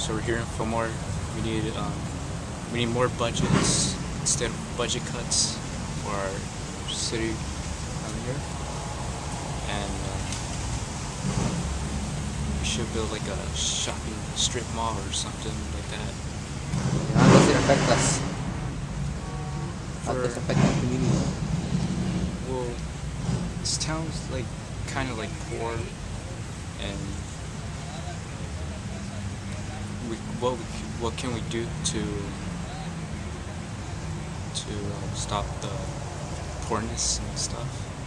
So we're here for more. We need um, we need more budgets instead of budget cuts for our city down here, and um, we should build like a shopping strip mall or something like that. How does it affect us? How does it affect the community? Well, this town's like kind of like poor, and we what we, what can we do to to um, stop the poorness and stuff?